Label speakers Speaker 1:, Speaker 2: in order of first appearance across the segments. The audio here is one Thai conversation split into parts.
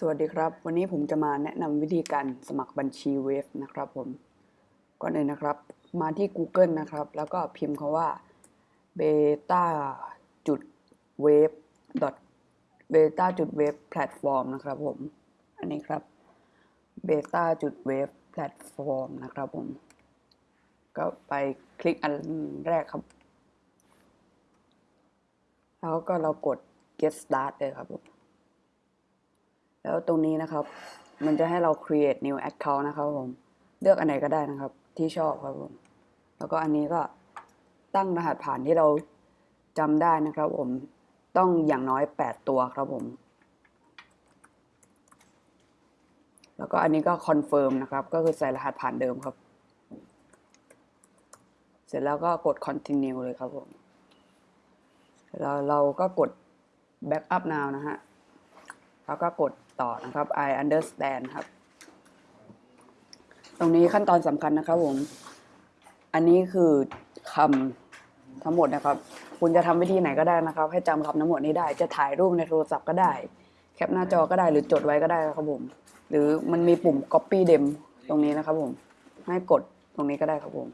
Speaker 1: สวัสดีครับ วันนี้ผมจะมาแนะนำวิธีการสมัครบัญชีเวฟนะครับผมก่อนอื่นนะครับ มาที่ Google นะครับ แล้วก็พิมพ์คาว่า beta จุด wave beta จุด wave platform นะครับผม อันนี้ครับ beta จุด wave platform นะครับผม ก็ไปคลิกอันแรกครับ แล้วก็เรากด get start เลยครับผม แล้วตรงนี้นะครับ มันจะให้เรา create new account นะครับผม เลือกอันไหนก็ได้นะครับ ที่ชอบครับผม แล้วก็อันนี้ก็ตั้งรหัสผ่านที่เราจำได้นะครับผม ต้องอย่างน้อย 8 ตัวครับผม แล้วก็อันนี้ก็ confirm นะครับ ก็คือใส่รหัสผ่านเดิมครับ เสร็จแล้วก็กด continue เลยครับผมแล้วเราก็กด backup now นะฮะ แล้วก็กด ต่อนะครับ I understand ครับ ตรงนี้ขั้นตอนสำคัญนะครับผม อันนี้คือคำทั้งหมดนะครับ คุณจะทำวิธีไหนก็ได้นะครับ ให้จำคำทั้งหมดนี้ได้ จะถ่ายรูปในโทรศัพท์ก็ได้ แคปหน้าจอก็ได้ หรือจดไว้ก็ได้ครับผม หรือมันมีปุ่ม copy dem ตรงนี้นะครับผม ให้กดตรงนี้ก็ได้ครับผม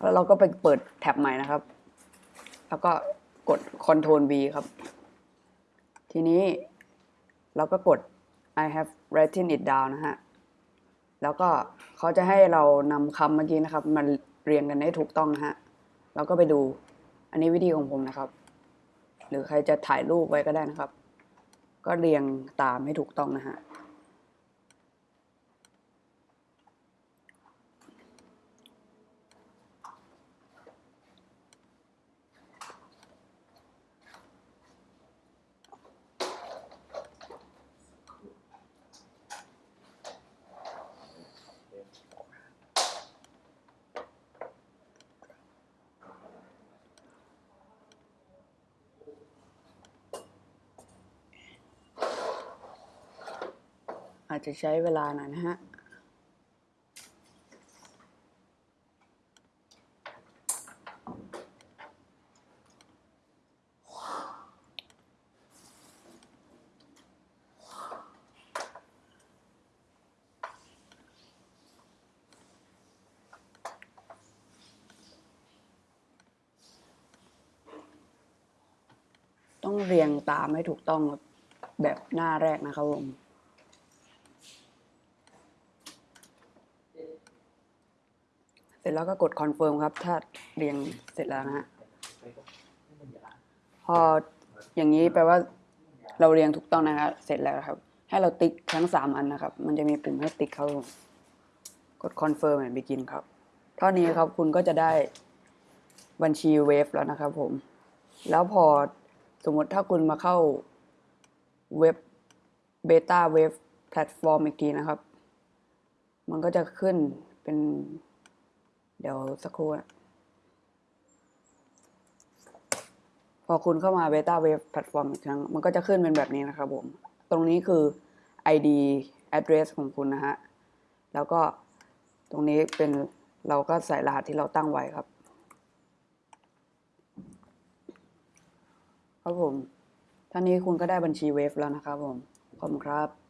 Speaker 1: แล้วเราก็ไปเปิดแท็บใหม่นะครับ แล้วก็กด Ctrl V ครับ ทีนี้ แล้วก็กด I have written it down นะฮะ แล้วก็เขาจะให้เรานำคำเมื่อกี้นะครับมาเรียงกันให้ถูกต้องนะฮะ แล้วก็ไปดู อันนี้วิธีของผมนะครับ หรือใครจะถ่ายรูปไว้ก็ได้นะครับ ก็เรียงตามให้ถูกต้องนะฮะ อาจจะใช้เวลาหน่อยนะฮะต้องเรียงตามให้ถูกต้องแบบหน้าแรกนะครับผม เส ร็จแล้วก็กด confirm ครับ ถ้าเรียงเสร็จแล้วนะฮะพออย่างนี้แปลว่าเราเรียงถูกต้องนะครับเสร็จแล้วครับ ให้เราติ๊กทั้งสามอันนะครับ มันจะมีปุ่มให้ติ๊กครับผมกด confirm and begin ครับ เท่านี้ครับคุณก็จะได้บัญชี Wave แล้วนะครับผม แล้วพอสมมติถ้าคุณมาเข้าเว็บ beta web platform อีกทีนะครับ มันก็จะขึ้นเป็น เดี๋ยวสักครู่นะพอคุณเข้ามา beta web platform อีกครั้ง มันก็จะขึ้นเป็นแบบนี้นะครับผม ตรงนี้คือ ID address ของคุณนะฮะ แล้วก็ตรงนี้เป็นเราก็ใส่รหัสที่เราตั้งไว้ครับ ครับผมท่านี้คุณก็ได้บัญชีเวฟแล้วนะครับผม ขอบคุณครับ